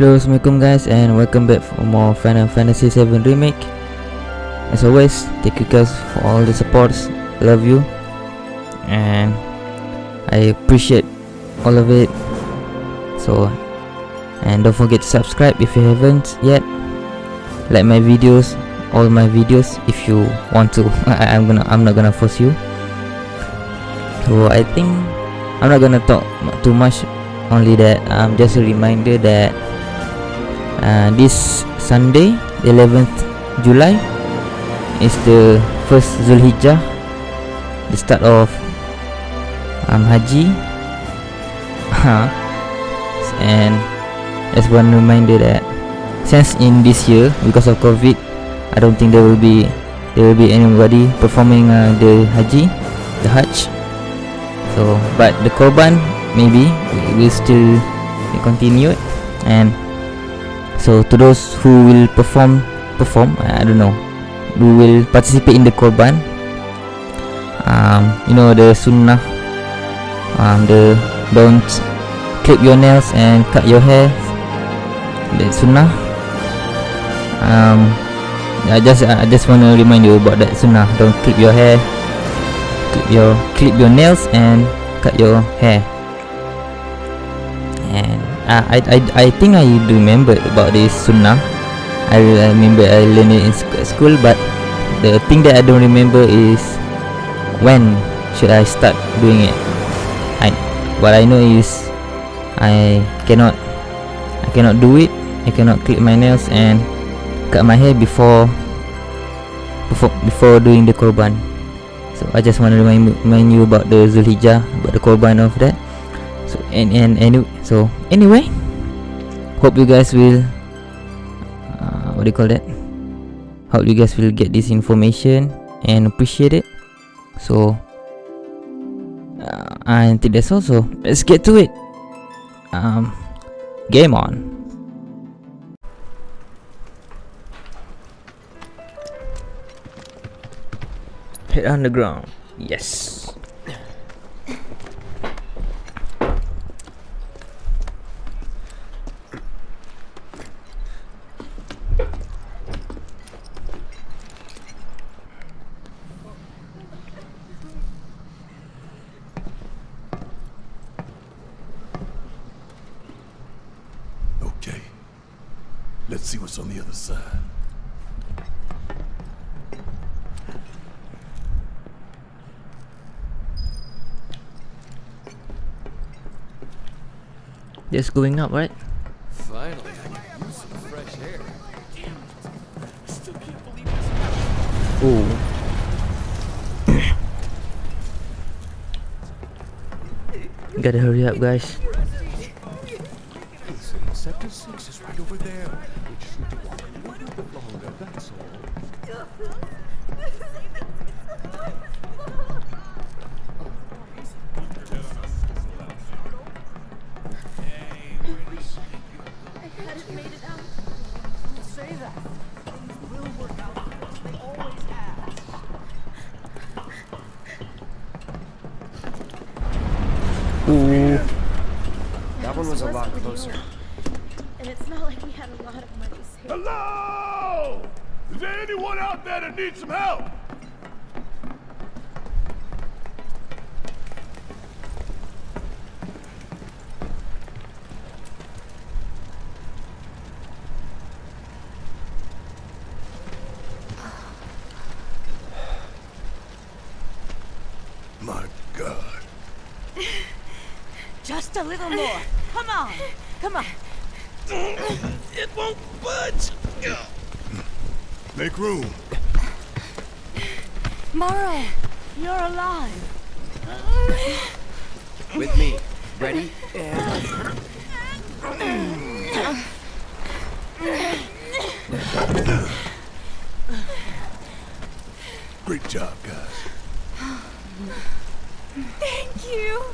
Hello, Assalamualaikum guys and welcome back for more Final Fantasy 7 Remake. As always, thank you guys for all the supports, love you And I appreciate all of it. So, and don't forget to subscribe if you haven't yet. Like my videos, all my videos if you want to. I, I'm gonna, I'm not gonna force you. So I think I'm not gonna talk too much. Only that um, just a reminder that uh, this Sunday 11th July is the first Zulhijjah the start of um, Haji. And as one reminder that since in this year because of COVID I don't think there will be there will be anybody performing uh, the Haji the Hajj. So but the Korban maybe will still be continued. And so to those who will perform perform I don't know who will participate in the korban um, you know the sunnah um, the don't clip your nails and cut your hair the sunnah um, I just I just want to remind you about that sunnah don't clip your hair clip your clip your nails and cut your hair uh, I, I I think I remember about this sunnah. I, remember I learned it in sc school but the thing that I don't remember is when should I start doing it. I what I know is I cannot I cannot do it. I cannot clip my nails and cut my hair before before before doing the korban. So I just want to remind, remind you about the Zulhijjah about the korban of that so and and anyway so anyway hope you guys will uh, what do you call that? Hope you guys will get this information and appreciate it. So uh, I think that's also let's get to it. Um game on. Hit underground yes Okay. Let's see what's on the other side. just going up right Finally, I can use some fresh air. oh gotta hurry up guys one was a lot closer. And it's not like we had a lot of money saved. Hello! Is there anyone out there that needs some help? My God. Just a little more. Come on. Come on. It won't budge. Make room. Morrow, you're alive. With me. Ready? And... Great job, guys. Thank you.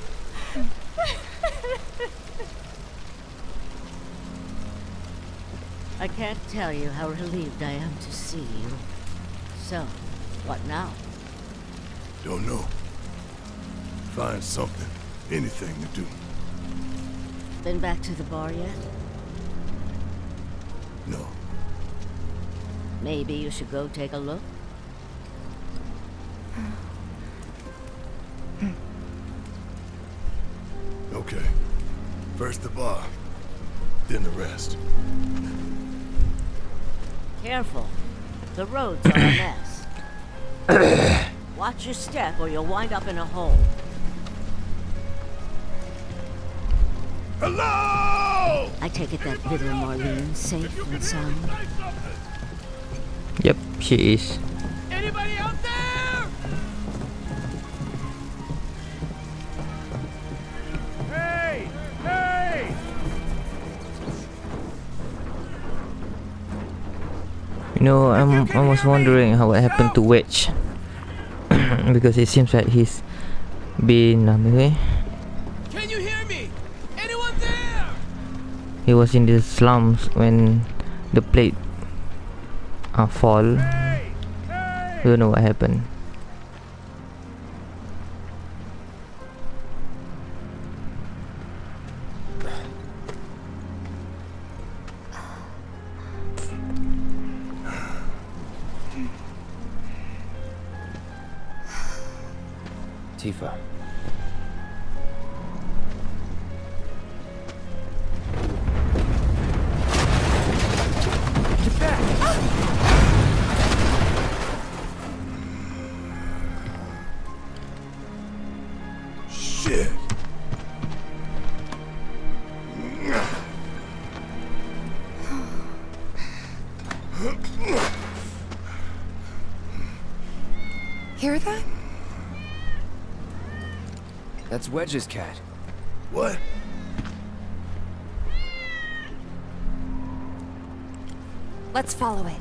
I can't tell you how relieved I am to see you. So, what now? Don't know. Find something, anything to do. Been back to the bar yet? No. Maybe you should go take a look. Okay. First the bar, then the rest. Careful. The roads are a mess. Watch your step or you'll wind up in a hole. Hello! I take it that little Marlene's safe and sound. Yep, she is. You know, I'm I was wondering how what happened to Wedge because it seems like he's been um, eh, Can you hear me? Anyone there? he was in the slums when the plate uh, fall. Hey! Hey! Don't know what happened. That's Wedge's cat. What? Let's follow it.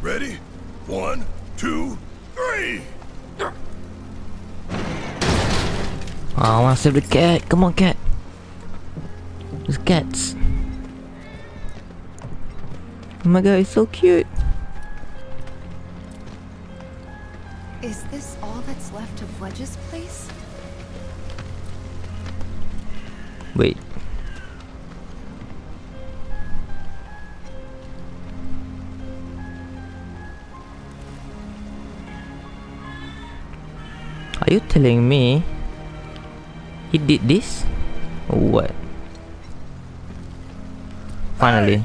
Ready? One, two, three! Oh, I want to save the cat. Come on, cat. There's cats. Oh my god, it's so cute. Is this all that's left of Wedge's place? Wait. Are you telling me he did this? Or what? Finally.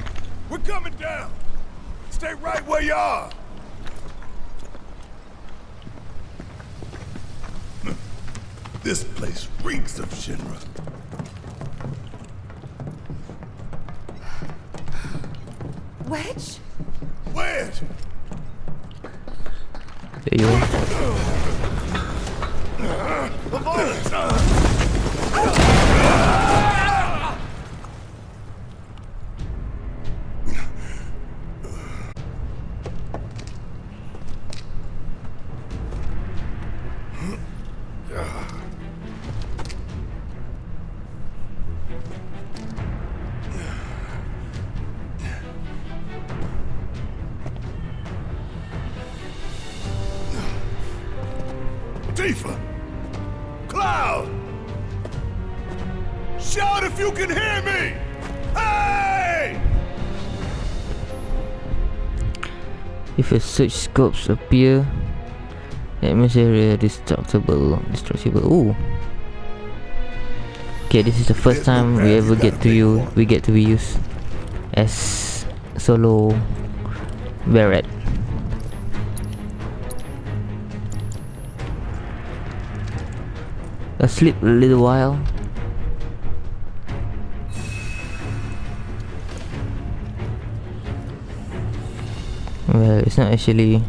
We're coming down! Stay right where you are! This place reeks of Shinra. Wedge? Wedge! There you go. A search scopes appear, that means area destructible. Destructible. Ooh. Okay, this is the first time we ever get to you. We get to be used as solo Barret. Asleep a little while. Well, it's not actually.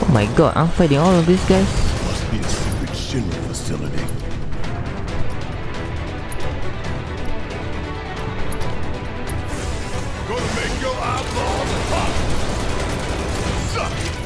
Oh my god, I'm fighting all of these guys. Must be a secret Shinra facility.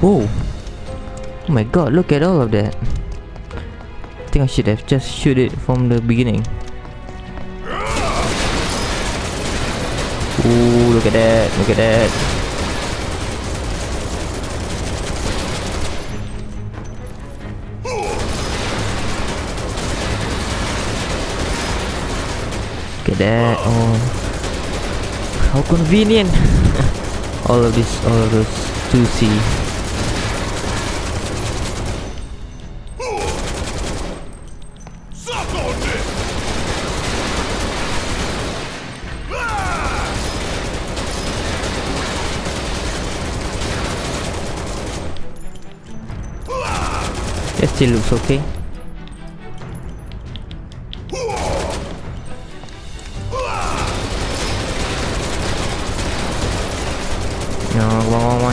Whoa. Oh my god, look at all of that. I think I should have just shoot it from the beginning. Ooh, look at that, look at that. Look at that, oh. How convenient. all of this, all of those 2C. Still looks okay. No, one, one,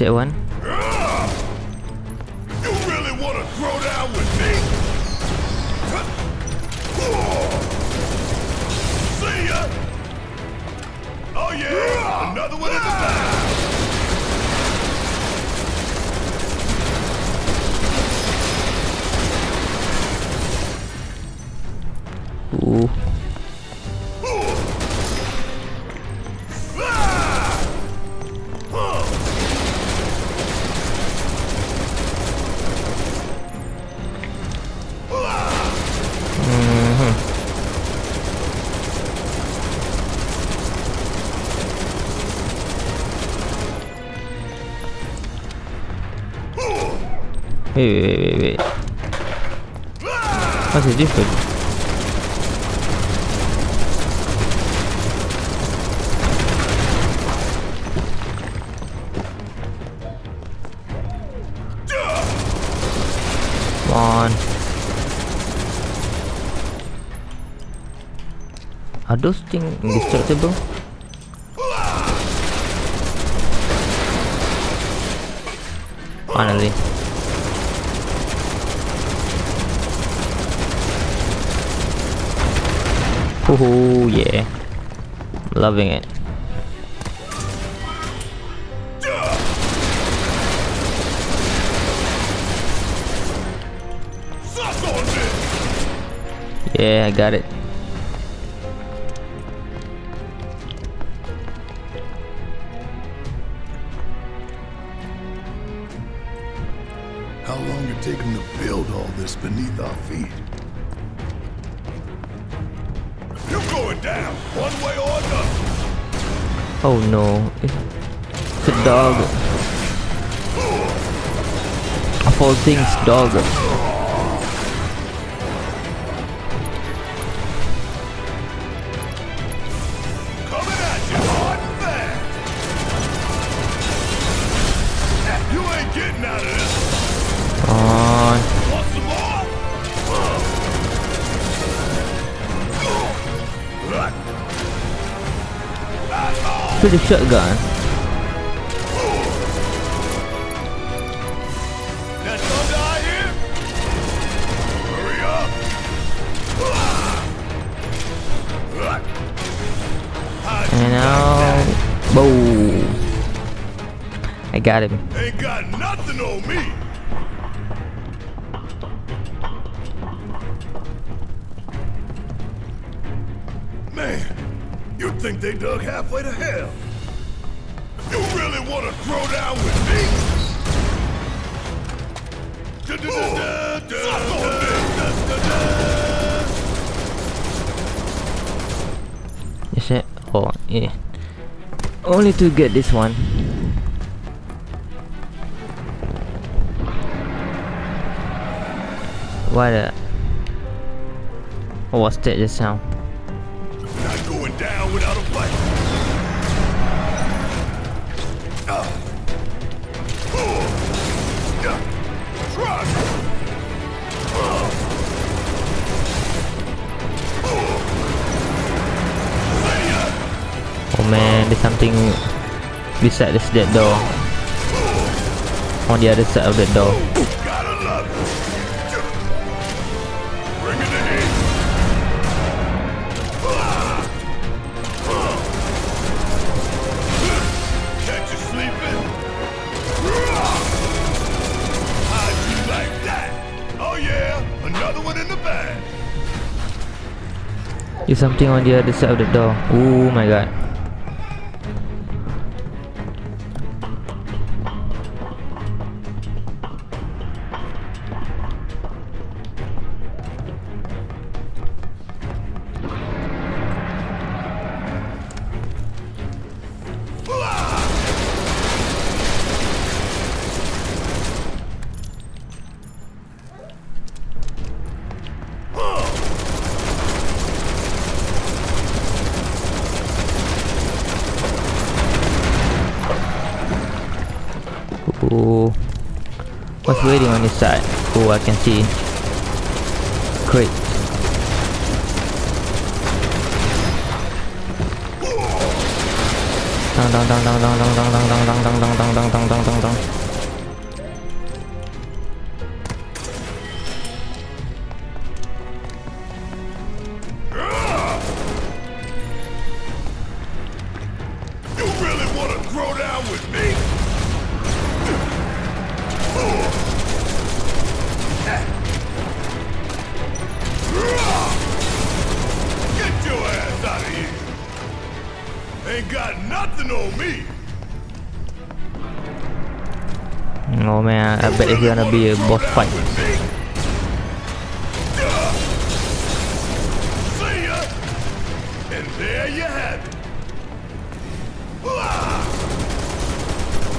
that one. Wait, wait, wait, wait, wait. What's the difference? Are those things indestructible? Finally. Oh yeah. Loving it. Yeah, I got it. How long it take them to build all this beneath our feet? Oh no. It's a dog. Of all things, dog. Up! How'd you And now, boom. I got him. Dug halfway to hell. You really want to throw down with me? Is it? Oh, yeah. Only to get this one. What a... What's that just sound? man, there's something beside this dead door. On the other side of the door. There's something on the other side of the door. Oh my god. Side? Oh, I can see. Great. Dong dong dong dong dong dong dong dong dong dong dong dong dong gonna be a boss fight.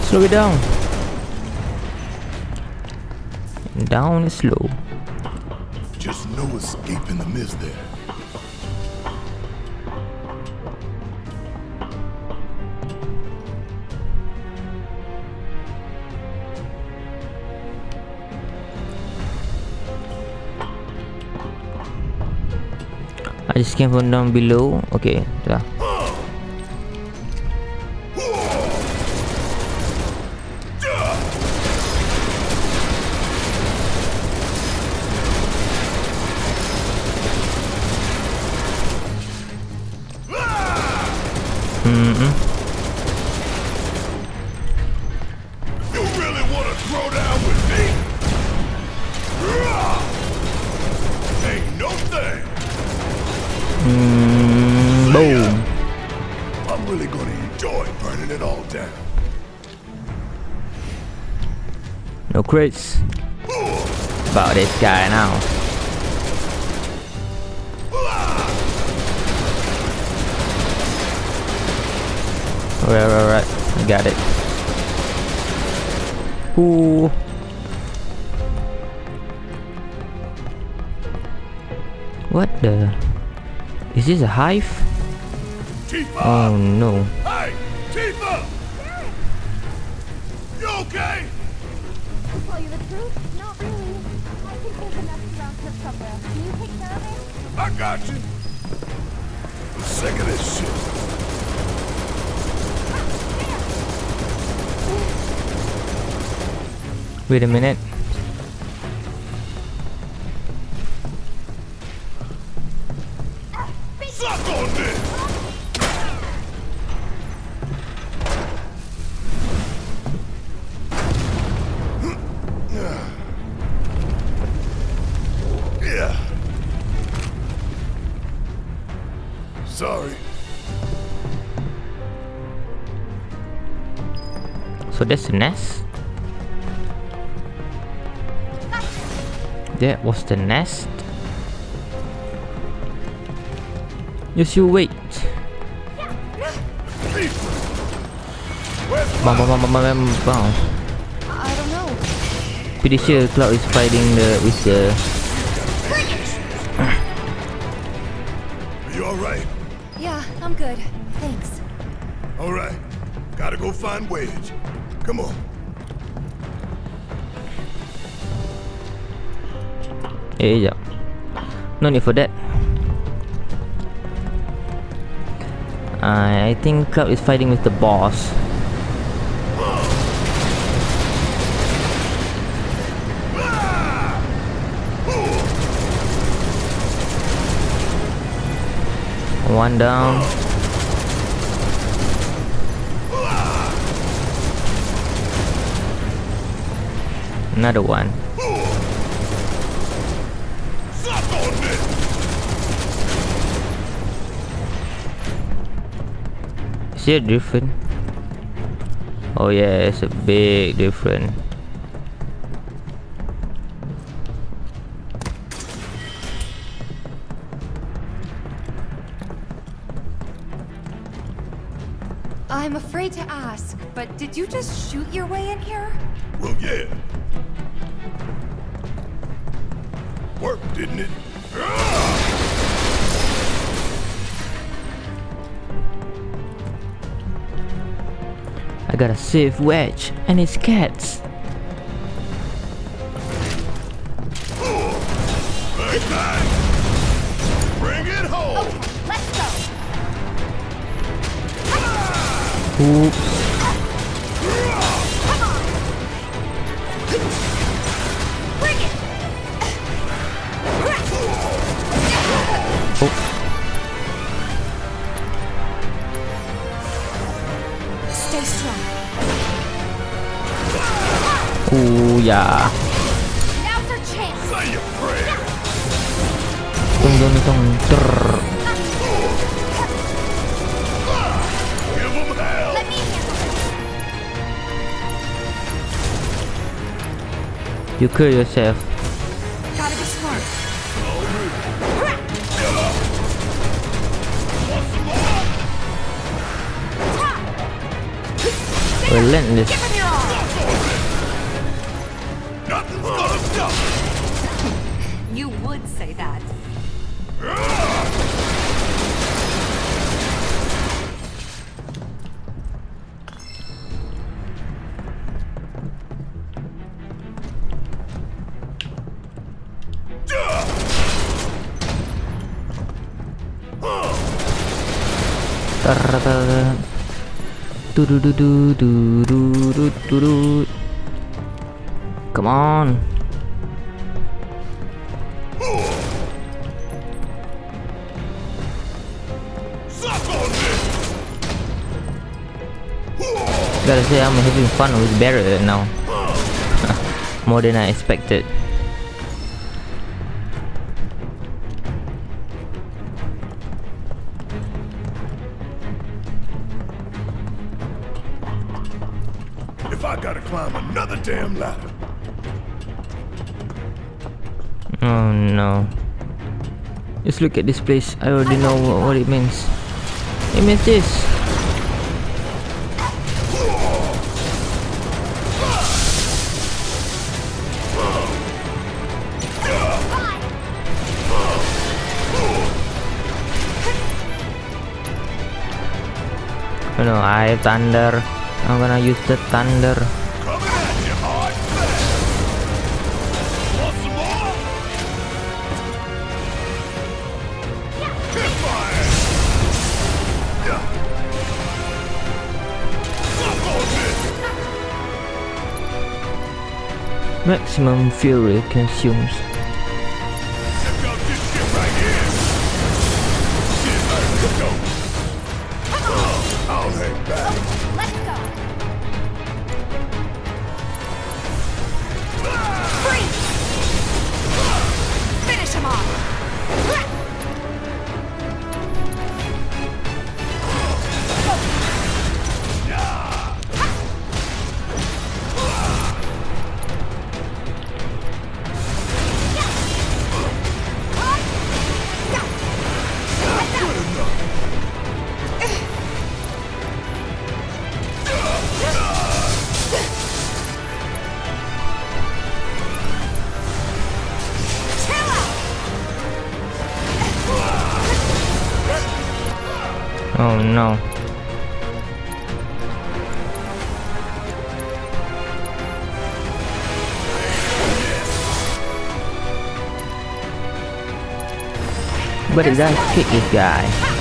Slow it down. Down is slow. Just no escape in the mist there. clicking from down below. Okay dah. No crits. About this guy now. Alright, alright, alright. I got it. Ooh. What the? Is this a hive? Oh no. Truth, not really. I think there's a nest around here somewhere. Can you take care of it? I got you. I'm sick of this shit. Wait a minute. So that's the nest. That was the nest. Just you wait. Bang bang bang bang bang bang bang. I don't know. Pretty sure Cloud is fighting the with the You alright? Yeah, I'm good. Thanks. Alright. Gotta go find Wedge. Come on. Hey, yeah. No need for that. I, I think Cloud is fighting with the boss. One down. Another one. Suck on! Is it different? Oh yeah, it's a big different. I'm afraid to ask, but did you just shoot your way in here? Well, yeah. Worked, didn't it? I gotta save Wedge and his cats. Big You kill yourself. Gotta be smart. Relentless. Give him your all. Nothing's gonna stop! You would say that. Du-du-du-du-du-du-du-du-du. Come on. Suck on this! Gotta say, I'm having fun with Barret now. More than I expected. Ladder, Oh no. Just look at this place. I already know what, what it means. It means this. Oh, you know, I have thunder. I'm gonna use the thunder. Maximum fuel consumes. Oh no. But is that kicky guy?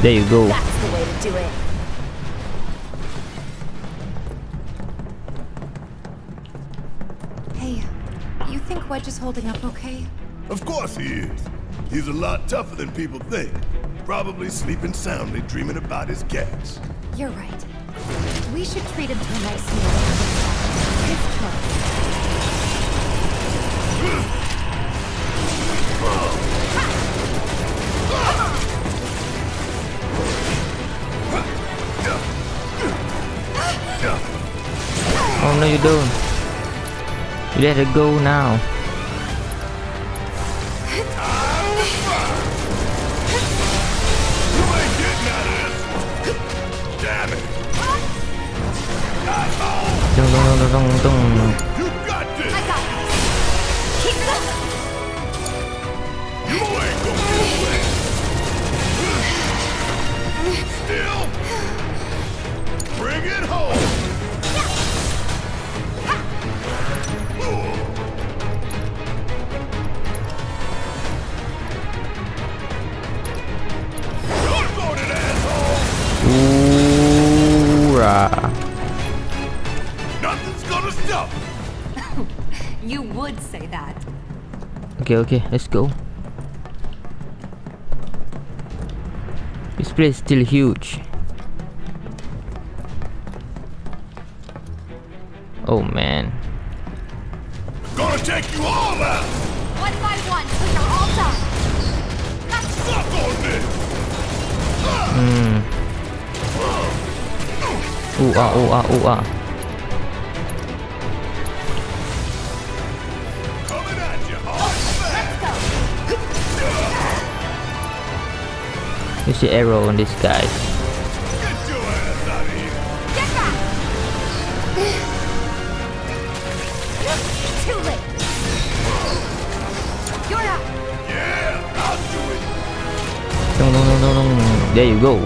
There you go. That's the way to do it. Hey, you think Wedge is holding up okay? Of course he is. He's a lot tougher than people think. Probably sleeping soundly, dreaming about his cats. You're right. We should treat him to a nice meal. His choice. Oh no, you don't. You let it go now. Ain't getting out of Okay, okay, let's go. This place is still huge. Oh man. Gonna take you all out. One by one till you're all done. Suck on this. Hmm. Ooh ah, ooh ah, ooh ah. Use the arrow on this guy. No, no, no, no, no, There you go.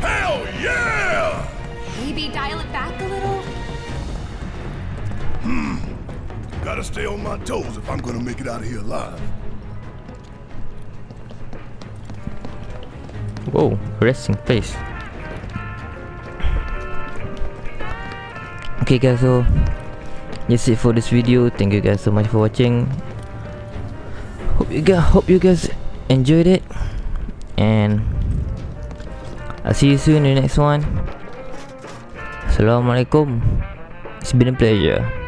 Hell yeah! Maybe dial it back a little? Hmm. Gotta stay on my toes if I'm gonna make it out of here alive. Whoa, resting place. Okay guys, so that's it for this video. Thank you guys so much for watching. Hope you guys hope you guys enjoyed it. And I'll see you soon in the next one. Assalamualaikum. It's been a pleasure.